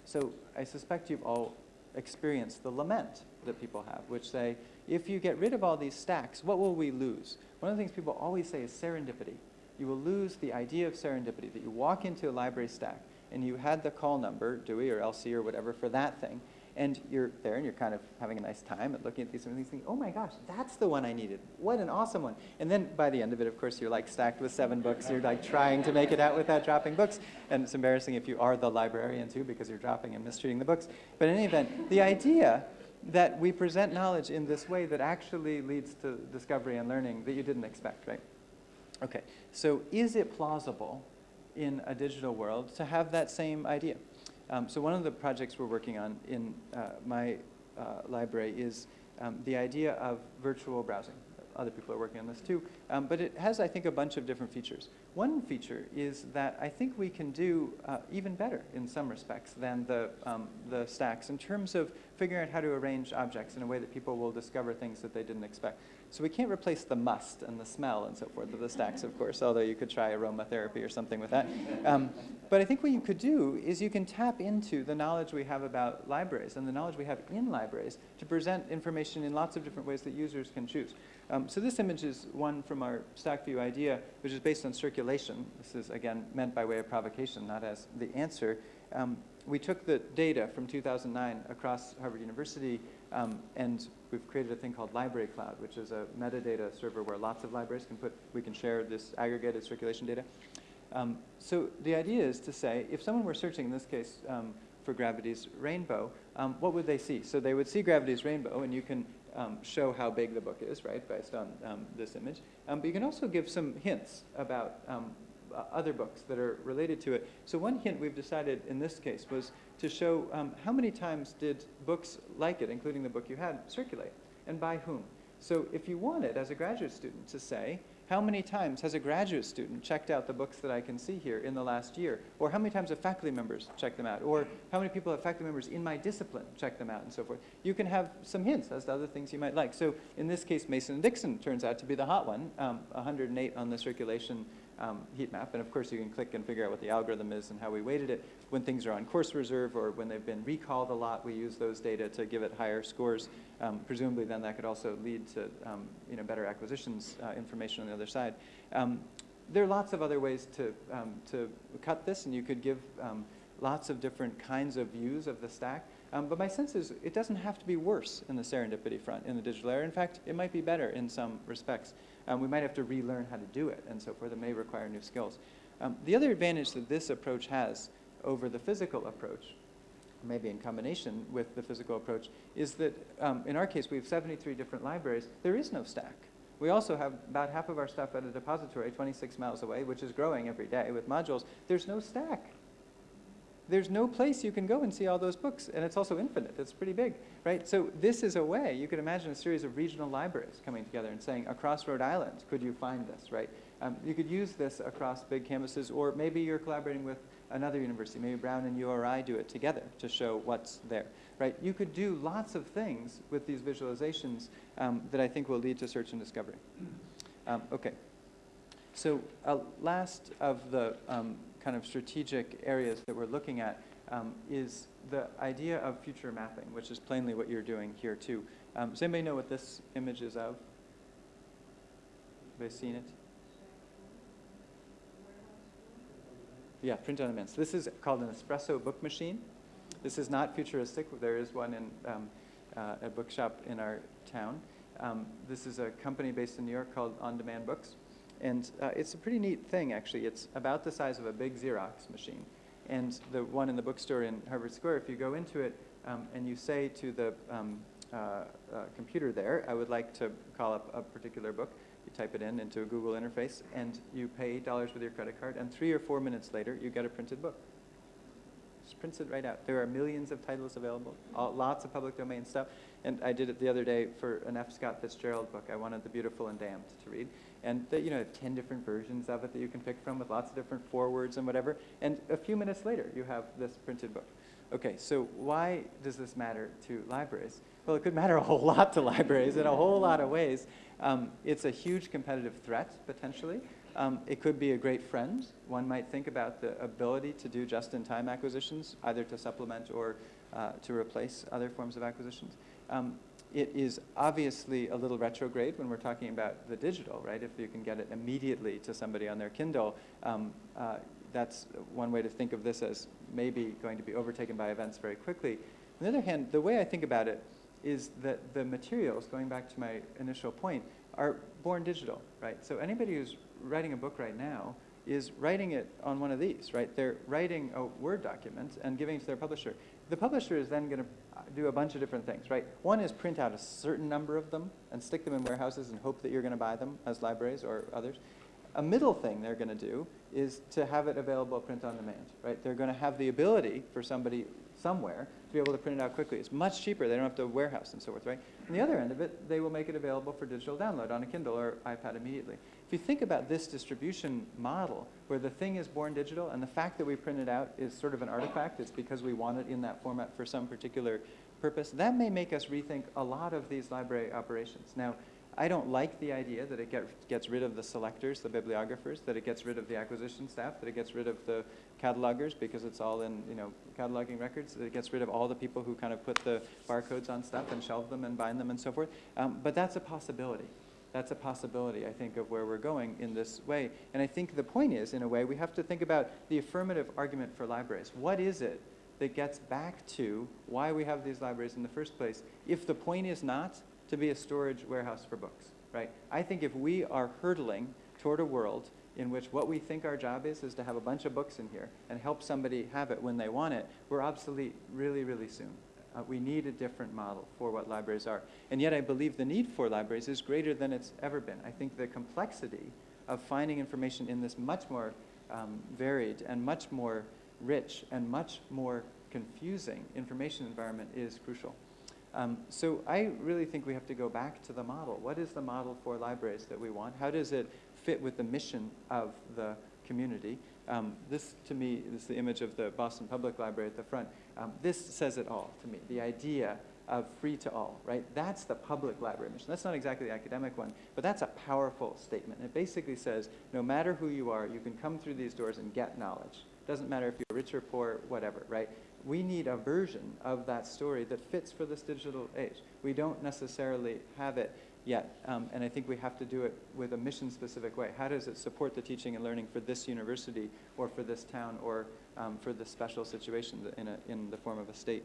So I suspect you've all experienced the lament that people have, which say, if you get rid of all these stacks, what will we lose? One of the things people always say is serendipity. You will lose the idea of serendipity, that you walk into a library stack and you had the call number, Dewey or LC or whatever, for that thing, and you're there and you're kind of having a nice time and looking at these things thinking, oh my gosh, that's the one I needed. What an awesome one. And then by the end of it, of course, you're like stacked with seven books. You're like trying to make it out without dropping books. And it's embarrassing if you are the librarian too because you're dropping and mistreating the books. But in any event, the idea that we present knowledge in this way that actually leads to discovery and learning that you didn't expect, right? Okay, so is it plausible in a digital world to have that same idea? Um, so one of the projects we're working on in uh, my uh, library is um, the idea of virtual browsing. Other people are working on this too. Um, but it has, I think, a bunch of different features. One feature is that I think we can do uh, even better in some respects than the, um, the stacks in terms of figuring out how to arrange objects in a way that people will discover things that they didn't expect. So we can't replace the must and the smell and so forth of the stacks, of course, although you could try aromatherapy or something with that. Um, but I think what you could do is you can tap into the knowledge we have about libraries and the knowledge we have in libraries to present information in lots of different ways that users can choose. Um, so this image is one from our stack view idea, which is based on circulation. This is, again, meant by way of provocation, not as the answer. Um, we took the data from 2009 across Harvard University um, and we've created a thing called Library Cloud, which is a metadata server where lots of libraries can put, we can share this aggregated circulation data. Um, so the idea is to say, if someone were searching, in this case, um, for gravity's rainbow, um, what would they see? So they would see gravity's rainbow, and you can um, show how big the book is, right, based on um, this image. Um, but you can also give some hints about uh, other books that are related to it. So one hint we've decided in this case was to show um, how many times did books like it, including the book you had, circulate, and by whom. So if you wanted, as a graduate student, to say, how many times has a graduate student checked out the books that I can see here in the last year? Or how many times have faculty members checked them out? Or how many people have faculty members in my discipline checked them out and so forth? You can have some hints as to other things you might like. So in this case, Mason and Dixon turns out to be the hot one, um, 108 on the circulation um, heat map. And of course, you can click and figure out what the algorithm is and how we weighted it. When things are on course reserve or when they've been recalled a lot, we use those data to give it higher scores. Um, presumably, then that could also lead to um, you know, better acquisitions uh, information on the other side. Um, there are lots of other ways to, um, to cut this, and you could give lots of different kinds of views of the stack. Um, but my sense is it doesn't have to be worse in the serendipity front in the digital era. In fact, it might be better in some respects. Um, we might have to relearn how to do it and so forth. It may require new skills. Um, the other advantage that this approach has over the physical approach, maybe in combination with the physical approach, is that um, in our case we have 73 different libraries. There is no stack. We also have about half of our stuff at a depository 26 miles away, which is growing every day with modules. There's no stack there's no place you can go and see all those books, and it's also infinite. It's pretty big, right? So this is a way, you could imagine a series of regional libraries coming together and saying, across Rhode Island, could you find this, right? Um, you could use this across big campuses, or maybe you're collaborating with another university. Maybe Brown and URI do it together to show what's there, right? You could do lots of things with these visualizations um, that I think will lead to search and discovery. Um, okay. So uh, last of the um, kind of strategic areas that we're looking at um, is the idea of future mapping, which is plainly what you're doing here too. Um, does anybody know what this image is of? Have they seen it? Yeah, print on demand. So this is called an espresso book machine. This is not futuristic. There is one in um, uh, a bookshop in our town. Um, this is a company based in New York called On Demand Books. And uh, it's a pretty neat thing, actually. It's about the size of a big Xerox machine. And the one in the bookstore in Harvard Square, if you go into it um, and you say to the um, uh, uh, computer there, I would like to call up a particular book, you type it in into a Google interface, and you pay $8 with your credit card, and three or four minutes later, you get a printed book. Just prints it right out. There are millions of titles available, all, lots of public domain stuff. And I did it the other day for an F. Scott Fitzgerald book. I wanted The Beautiful and Damned to read. And you know, 10 different versions of it that you can pick from with lots of different forewords and whatever. And a few minutes later, you have this printed book. Okay, so why does this matter to libraries? Well, it could matter a whole lot to libraries in a whole lot of ways. Um, it's a huge competitive threat, potentially. Um, it could be a great friend. One might think about the ability to do just-in-time acquisitions, either to supplement or uh, to replace other forms of acquisitions. Um, it is obviously a little retrograde when we're talking about the digital, right? If you can get it immediately to somebody on their Kindle, um, uh, that's one way to think of this as maybe going to be overtaken by events very quickly. On the other hand, the way I think about it is that the materials, going back to my initial point, are born digital, right? So anybody who's writing a book right now is writing it on one of these, right? They're writing a Word document and giving it to their publisher. The publisher is then going to uh, do a bunch of different things, right? One is print out a certain number of them and stick them in warehouses and hope that you're going to buy them as libraries or others. A middle thing they're going to do is to have it available print on demand, right? They're going to have the ability for somebody somewhere to be able to print it out quickly. It's much cheaper. They don't have to warehouse and so forth, right? On the other end of it, they will make it available for digital download on a Kindle or iPad immediately. If you think about this distribution model, where the thing is born digital and the fact that we print it out is sort of an artifact, it's because we want it in that format for some particular purpose, that may make us rethink a lot of these library operations. Now, I don't like the idea that it get, gets rid of the selectors, the bibliographers, that it gets rid of the acquisition staff, that it gets rid of the catalogers because it's all in, you know, cataloging records, that it gets rid of all the people who kind of put the barcodes on stuff and shelve them and bind them and so forth. Um, but that's a possibility. That's a possibility, I think, of where we're going in this way. And I think the point is, in a way, we have to think about the affirmative argument for libraries. What is it that gets back to why we have these libraries in the first place if the point is not to be a storage warehouse for books, right? I think if we are hurtling toward a world in which what we think our job is, is to have a bunch of books in here and help somebody have it when they want it, we're obsolete really, really soon. Uh, we need a different model for what libraries are. And yet I believe the need for libraries is greater than it's ever been. I think the complexity of finding information in this much more um, varied and much more rich and much more confusing information environment is crucial. Um, so I really think we have to go back to the model. What is the model for libraries that we want? How does it fit with the mission of the community? Um, this, to me, is the image of the Boston Public Library at the front. Um, this says it all to me, the idea of free to all, right? That's the public library mission. That's not exactly the academic one, but that's a powerful statement. It basically says, no matter who you are, you can come through these doors and get knowledge. Doesn't matter if you're rich or poor, whatever, right? We need a version of that story that fits for this digital age. We don't necessarily have it yet, um, and I think we have to do it with a mission-specific way. How does it support the teaching and learning for this university or for this town or um, for this special situation in, a, in the form of a state?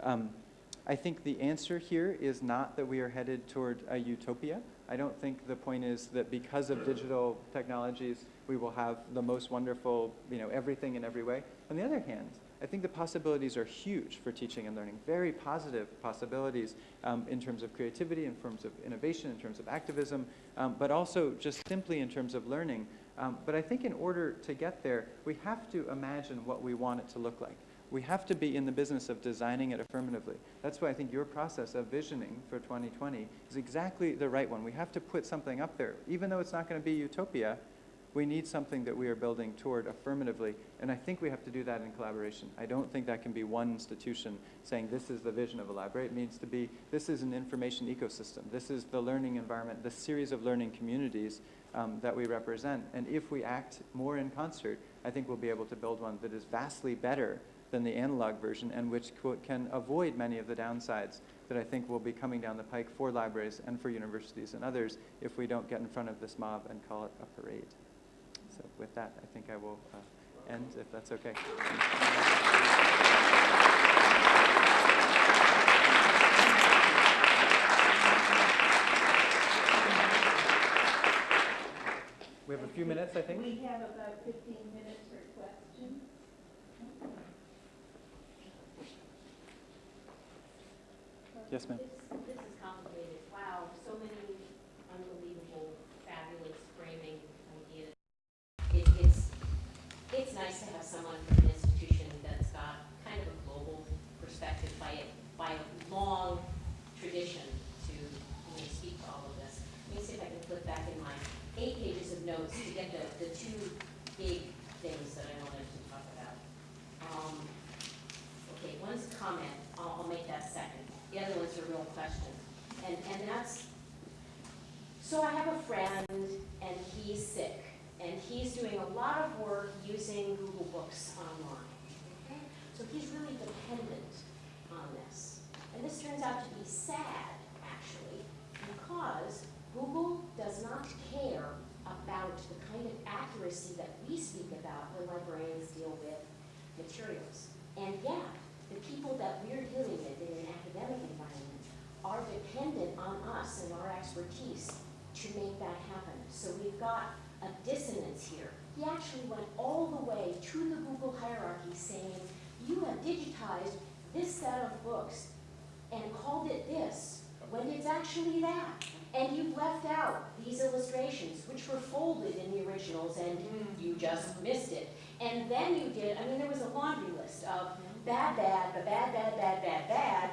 Um, I think the answer here is not that we are headed toward a utopia. I don't think the point is that because of digital technologies, we will have the most wonderful, you know, everything in every way. On the other hand, I think the possibilities are huge for teaching and learning, very positive possibilities um, in terms of creativity, in terms of innovation, in terms of activism, um, but also just simply in terms of learning. Um, but I think in order to get there, we have to imagine what we want it to look like we have to be in the business of designing it affirmatively. That's why I think your process of visioning for 2020 is exactly the right one. We have to put something up there. Even though it's not going to be utopia, we need something that we are building toward affirmatively, and I think we have to do that in collaboration. I don't think that can be one institution saying this is the vision of a library. It needs to be, this is an information ecosystem. This is the learning environment, the series of learning communities um, that we represent. And if we act more in concert, I think we'll be able to build one that is vastly better than the analog version and which can avoid many of the downsides that I think will be coming down the pike for libraries and for universities and others if we don't get in front of this mob and call it a parade. So with that, I think I will uh, end if that's okay. We have a few minutes, I think. We have about 15 minutes for questions. Yes, ma'am. This, this is complicated. Wow, so many unbelievable, fabulous framing ideas. It, it's, it's nice to have someone from an institution that's got kind of a global perspective by it, by a long tradition to, you know, speak to all of this. Let me see if I can flip back in my eight pages of notes to get the, the two big things that I wanted to talk about. Um, Okay, one's a comment, I'll, I'll make that second. The other one's a real question. And, and that's, so I have a friend and he's sick and he's doing a lot of work using Google Books online. Okay? So he's really dependent on this. And this turns out to be sad, actually, because Google does not care about the kind of accuracy that we speak about when librarians deal with materials. And yeah, the people that we're dealing with in an academic environment are dependent on us and our expertise to make that happen. So we've got a dissonance here. He actually went all the way to the Google hierarchy saying, you have digitized this set of books and called it this, when it's actually that. And you've left out these illustrations, which were folded in the originals, and you just missed it. And then you did, I mean, there was a laundry list of bad, bad, but bad, bad, bad, bad, bad.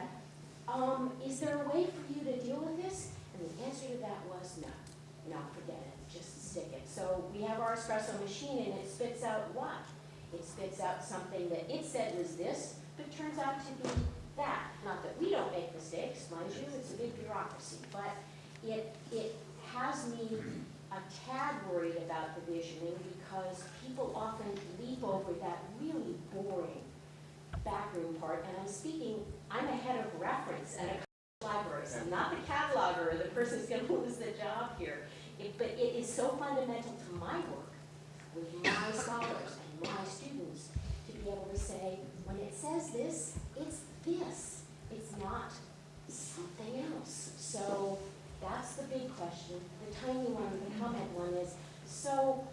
Um, is there a way for you to deal with this? And the answer to that was no. No, forget it. Just stick it. So we have our espresso machine and it spits out what? It spits out something that it said was this, but turns out to be that. Not that we don't make mistakes, mind you, it's a big bureaucracy, but it, it has me a tad worried about the visioning because people often leap over that really boring backroom part, and I'm speaking, I'm a head of reference at a library, so I'm not the cataloger or the person who's gonna lose the job here. It, but it is so fundamental to my work with my scholars and my students to be able to say, when it says this, it's this. It's not something else. So that's the big question. The tiny one, the comment one is, so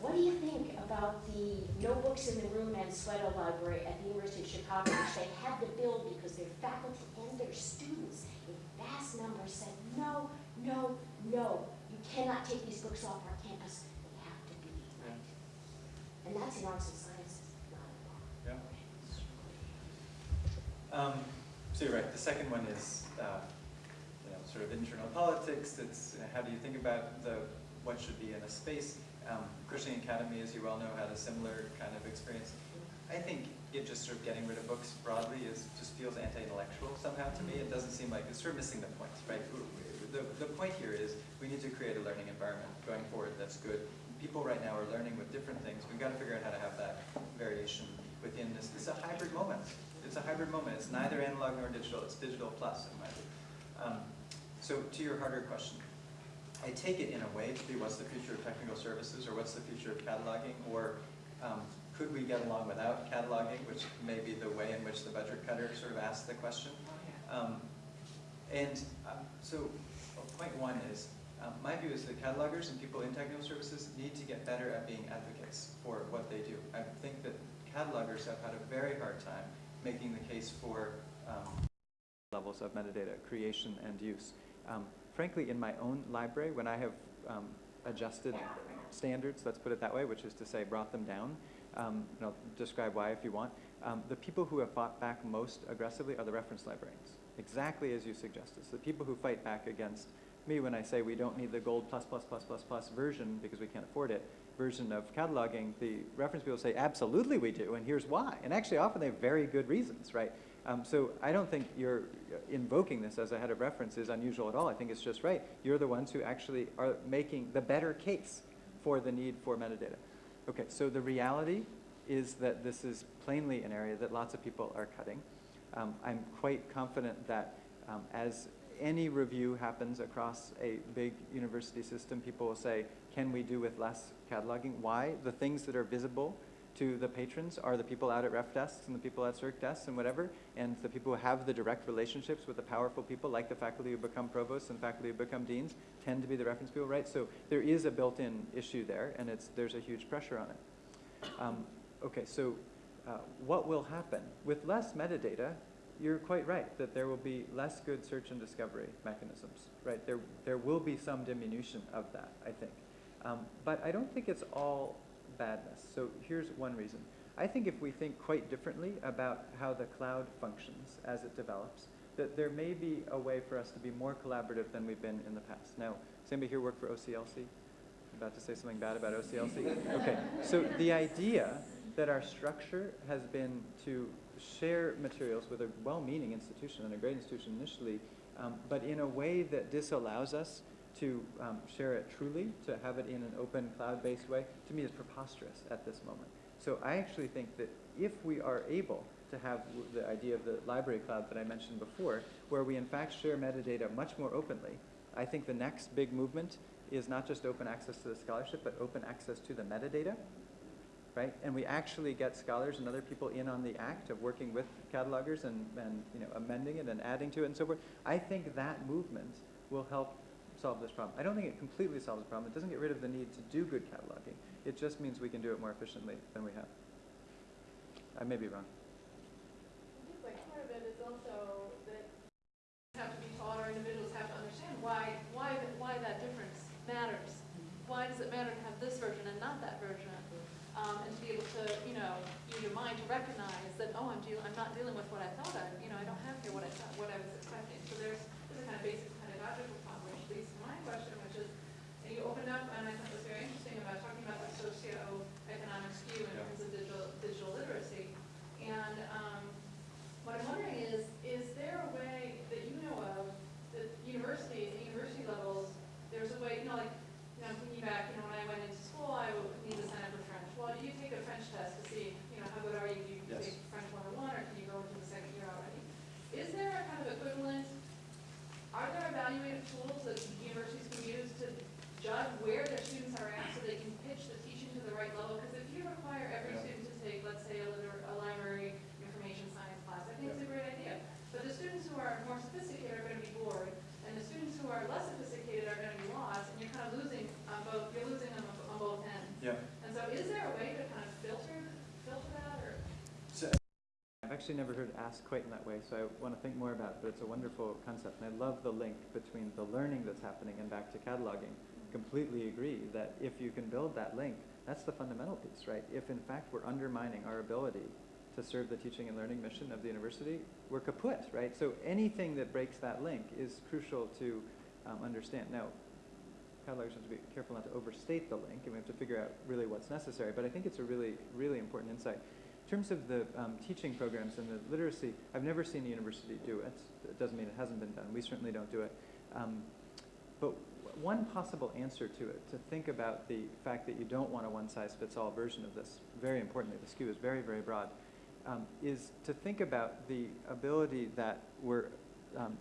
what do you think about the notebooks in the room Mansueto Library at the University of Chicago, which they had to build because their faculty and their students in vast numbers said, no, no, no, you cannot take these books off our campus, they have to be right. And that's in arts and sciences, not in law. Yeah. Um, so you're right, the second one is, uh, sort of internal politics, it's, how do you think about the, what should be in a space? Um, Academy, as you well know, had a similar kind of experience. I think it just sort of getting rid of books broadly is, just feels anti-intellectual somehow to me. It doesn't seem like, it's sort of missing the point, right? The, the point here is, we need to create a learning environment going forward that's good. People right now are learning with different things. We've got to figure out how to have that variation within this. It's a hybrid moment. It's a hybrid moment. It's neither analog nor digital. It's digital plus, in my view. Um, so to your harder question, I take it in a way to be what's the future of technical services or what's the future of cataloging or um, could we get along without cataloging, which may be the way in which the budget cutter sort of asked the question. Um, and um, so point one is, um, my view is that catalogers and people in technical services need to get better at being advocates for what they do. I think that catalogers have had a very hard time making the case for um, levels of metadata creation and use. Um, frankly, in my own library, when I have um, adjusted standards, let's put it that way, which is to say brought them down, um, and I'll describe why if you want, um, the people who have fought back most aggressively are the reference librarians, exactly as you suggested. So the people who fight back against me when I say we don't need the gold plus plus plus plus plus version because we can't afford it, version of cataloging, the reference people say, absolutely we do, and here's why. And actually often they have very good reasons, right? Um, so I don't think you're invoking this as a head of reference is unusual at all. I think it's just right. You're the ones who actually are making the better case for the need for metadata. Okay, so the reality is that this is plainly an area that lots of people are cutting. Um, I'm quite confident that um, as any review happens across a big university system, people will say, can we do with less cataloging? Why? The things that are visible to the patrons are the people out at ref desks and the people at circ desks and whatever, and the people who have the direct relationships with the powerful people, like the faculty who become provosts and faculty who become deans, tend to be the reference people, right? So there is a built-in issue there, and it's, there's a huge pressure on it. Um, okay, so uh, what will happen? With less metadata, you're quite right that there will be less good search and discovery mechanisms, right? There, there will be some diminution of that, I think. Um, but I don't think it's all badness. So here's one reason. I think if we think quite differently about how the cloud functions as it develops, that there may be a way for us to be more collaborative than we've been in the past. Now, does anybody here work for OCLC? About to say something bad about OCLC? Okay, so the idea that our structure has been to share materials with a well-meaning institution and a great institution initially, um, but in a way that disallows us to um, share it truly, to have it in an open cloud-based way, to me is preposterous at this moment. So I actually think that if we are able to have the idea of the library cloud that I mentioned before, where we in fact share metadata much more openly, I think the next big movement is not just open access to the scholarship, but open access to the metadata, right? And we actually get scholars and other people in on the act of working with catalogers and, and you know, amending it and adding to it and so forth. I think that movement will help solve this problem. I don't think it completely solves the problem. It doesn't get rid of the need to do good cataloging. It just means we can do it more efficiently than we have. I may be wrong. I think like part of it is also that have to be taught or individuals have to understand why, why, why that difference matters. Why does it matter to have this version and not that version? Um, and to be able to, you know, use your mind to recognize that, oh, I'm dealing, I'm not dealing with what I thought I, you know, I don't have here what I thought, what I was expecting. So there's, there's a kind of basic pedagogical problem, which leads to my question, which is, opened up, and I thought it was very interesting about talking about the socio-economic skew in Yeah. terms of digital, digital literacy. And, um, what I'm wondering is, is there a way that you know of, that universities, at university levels, there's a way, you know, like, you know, I'm thinking back, you know, when I went into school, I would need to sign up for French. Well, you take a French test to see, you know, how good are you? Do you Yes. take French 101, or can you go into the second year already? Is there a kind of equivalent, are there evaluative tools that universities can use to judge where their students are at so they can pitch the teaching to the right level? Because if you require every Yeah. student to take, let's say, a liter, a library information science class, I think it's a great idea. But the students who are more sophisticated are gonna be bored, and the students who are less sophisticated are gonna be lost, and you're kind of losing on both, you're losing them on on both ends. Yeah. And is there a way to kind of filter, filter that, or? So, I've actually never heard asked quite in that way, so I want to think more about it, but it's a wonderful concept. And I love the link between the learning that's happening and back to cataloging. Completely agree that if you can build that link, that's the fundamental piece, right? If in fact we're undermining our ability to serve the teaching and learning mission of the university, we're kaput, right? So anything that breaks that link is crucial to um, understand. Now, catalogers have to be careful not to overstate the link, and we have to figure out really what's necessary. But I think it's a really, really important insight. In terms of the um, teaching programs and the literacy, I've never seen a university do it. It doesn't mean it hasn't been done. We certainly don't do it. Um, but one possible answer to it, to think about the fact that you don't want a one-size-fits-all version of this, very importantly, the skew is very, very broad, um, is to think about the ability that we're um,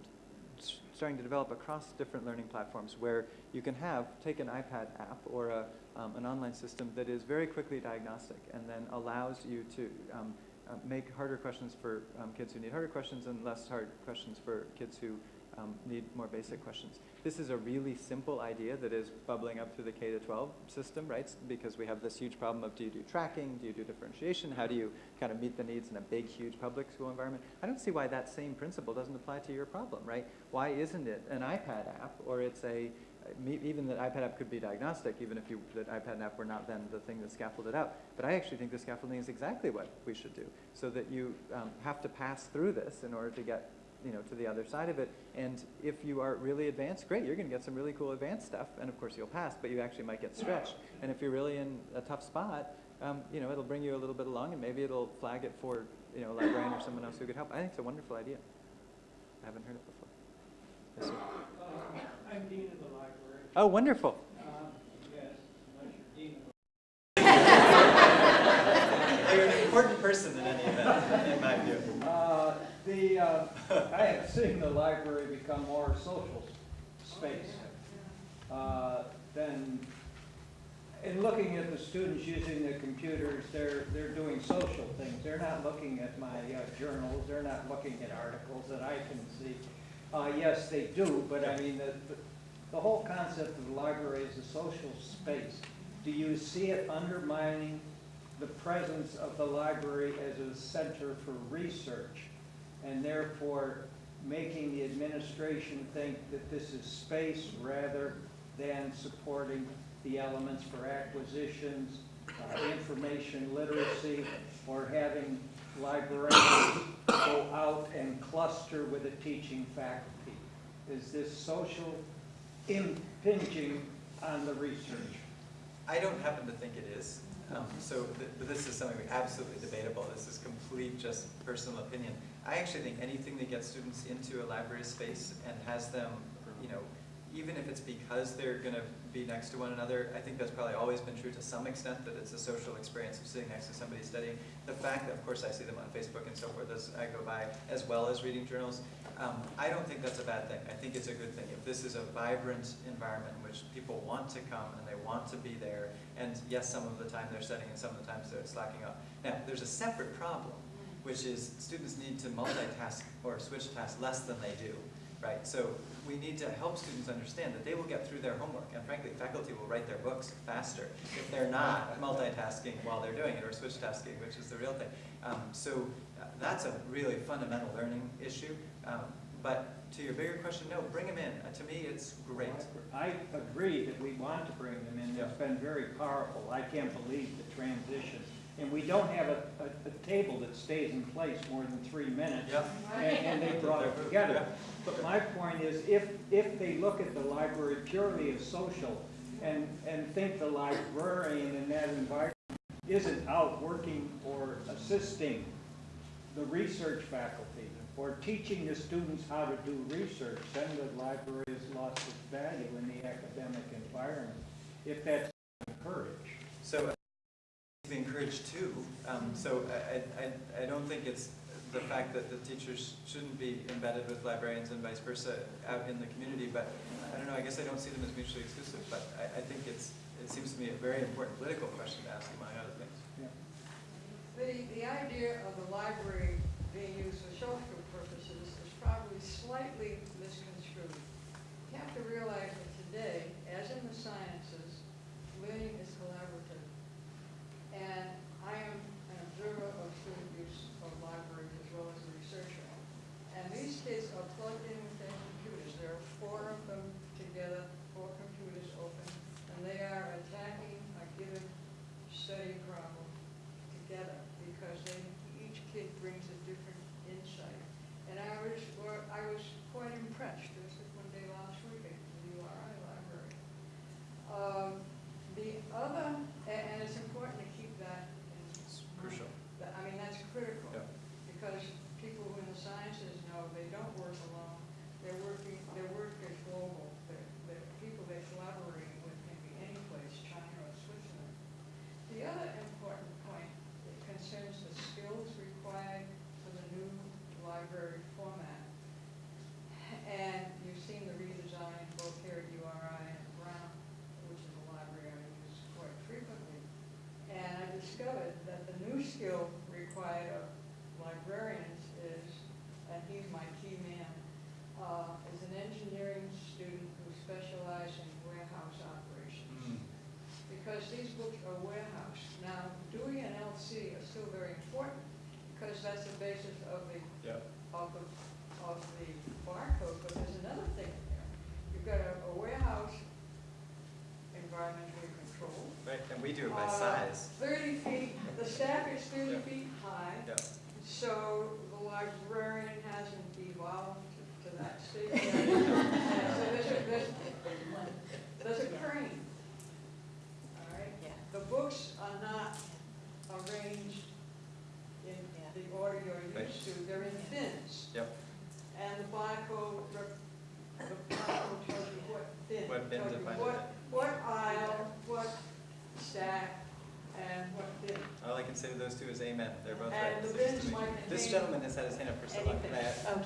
starting to develop across different learning platforms where you can have, take an iPad app or a, um, an online system that is very quickly diagnostic and then allows you to um, uh, make harder questions for um, kids who need harder questions and less hard questions for kids who um, need more basic questions. This is a really simple idea that is bubbling up through the K to 12 system, right? Because we have this huge problem of do you do tracking, do you do differentiation, how do you kind of meet the needs in a big, huge public school environment? I don't see why that same principle doesn't apply to your problem, right? Why isn't it an iPad app or it's a, even that iPad app could be diagnostic, even if you, the iPad app were not then the thing that scaffolded it out. But I actually think the scaffolding is exactly what we should do, so that you um, have to pass through this in order to get you know, to the other side of it. And if you are really advanced, great, you're going to get some really cool advanced stuff. And of course, you'll pass, but you actually might get stretched. And if you're really in a tough spot, um, you know, it'll bring you a little bit along, and maybe it'll flag it for, you know, a librarian or someone else who could help. I think it's a wonderful idea. I haven't heard it before. Yes, sir. Uh, I'm dean of the library. Oh, wonderful. Um, Yes, unless you're dean of You're an important person in any event, in my view. The. Uh, I have seen the library become more social space uh, than, in looking at the students using the computers, they're, they're doing social things. They're not looking at my uh, journals, they're not looking at articles that I can see. Uh, Yes, they do, but I mean, the- the whole concept of the library is a social space. Do you see it undermining the presence of the library as a center for research? And therefore, making the administration think that this is space rather than supporting the elements for acquisitions, uh, information literacy, or having librarians go out and cluster with a teaching faculty? Is this social impinging on the research? I don't happen to think it is. Um, so th- this is something absolutely debatable. This is complete just personal opinion. I actually think anything that gets students into a library space and has them, you know, even if it's because they're going to be next to one another, I think that's probably always been true to some extent, that it's a social experience of sitting next to somebody studying. The fact that, of course, I see them on Facebook and so forth as I go by, as well as reading journals, um, I don't think that's a bad thing. I think it's a good thing. If this is a vibrant environment in which people want to come and they want to be there, and yes, some of the time they're studying and some of the times they're slacking off. Now, there's a separate problem, which is students need to multitask or switch tasks less than they do, right? So we need to help students understand that they will get through their homework, and frankly, faculty will write their books faster if they're not multitasking while they're doing it, or switch tasking, which is the real thing. Um, so uh, that's a really fundamental learning issue. Um, but to your bigger question, no, bring them in. Uh, to me, it's great. I agree that we want to bring them in, it's been very powerful, I can't believe the transition. And we don't have a, a, a table that stays in place more than three minutes. Yep. And, and they brought it together. But my point is, if, if they look at the library purely as social and, and think the librarian in that environment isn't out working or assisting the research faculty or teaching the students how to do research, then the library has lost its value in the academic environment, if that's encouraged. So be encouraged too. Um, so I, I, I- I don't think it's the fact that the teachers shouldn't be embedded with librarians and vice versa out in the community, but I don't know, I guess I don't see them as mutually exclusive, but I, I think it's, it seems to me a very important political question to ask among other things. Yeah. The, the idea of the library being used for social purposes is probably slightly misconstrued. You have to realize that today, as in the sciences, learning is and I am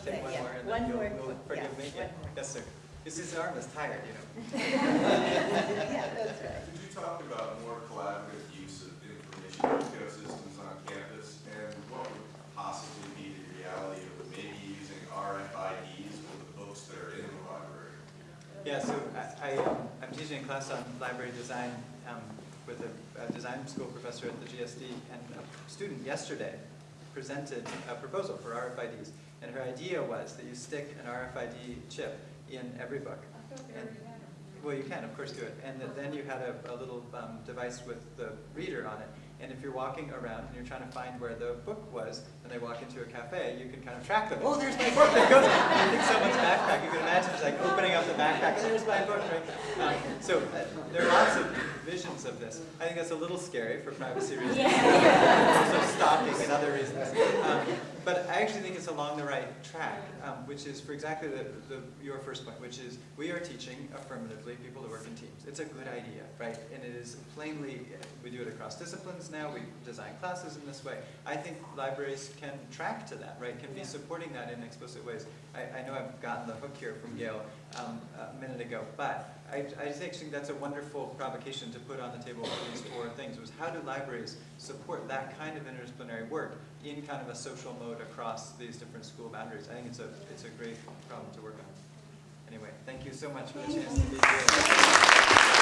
Okay, take one yeah. more and One then you'll, more you'll forgive yeah, me? one more. Yes, sir. Because his arm is tired, you know. Yeah, that's right. Could you talk about more collaborative use of information ecosystems on campus? And what would possibly be the reality of maybe using RFIDs for the books that are in the library? Yeah, so I, I, um, I'm teaching a class on library design um, with a, a design school professor at the GSD, and a student yesterday presented a proposal for RFIDs. And her idea was that you stick an RFID chip in every book. I thought they already had them. Well, you can, of course, do it. And that then you had a, a little um, device with the reader on it. And if you're walking around and you're trying to find where the book was, and they walk into a cafe, you can kind of track them. Oh, there's my book. There it goes. You think someone's backpack. You can imagine it's like opening up the backpack. There's my book. Right? Um, so uh, there are lots of visions of this. I think that's a little scary for privacy reasons. also stalking and other reasons. Um, but I actually think it's along the right track, um, which is for exactly the, the, your first point, which is we are teaching affirmatively people to work in teams. It's a good idea, right? And it is plainly, we do it across disciplines now, we design classes in this way. I think libraries can track to that, right? Can be supporting that in explicit ways. I, I know I've gotten the hook here from Gail um, a minute ago, but I, I think that's a wonderful provocation to put on the table for these four things, was how do libraries support that kind of interdisciplinary work in kind of a social mode across these different school boundaries? I think it's a, it's a great problem to work on. Anyway, thank you so much for the chance to be here.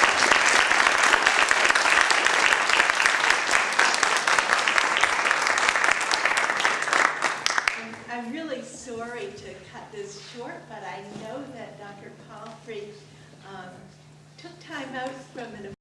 I'm- I'm really sorry to cut this short, but I know that Dr. Palfrey um, took time out from an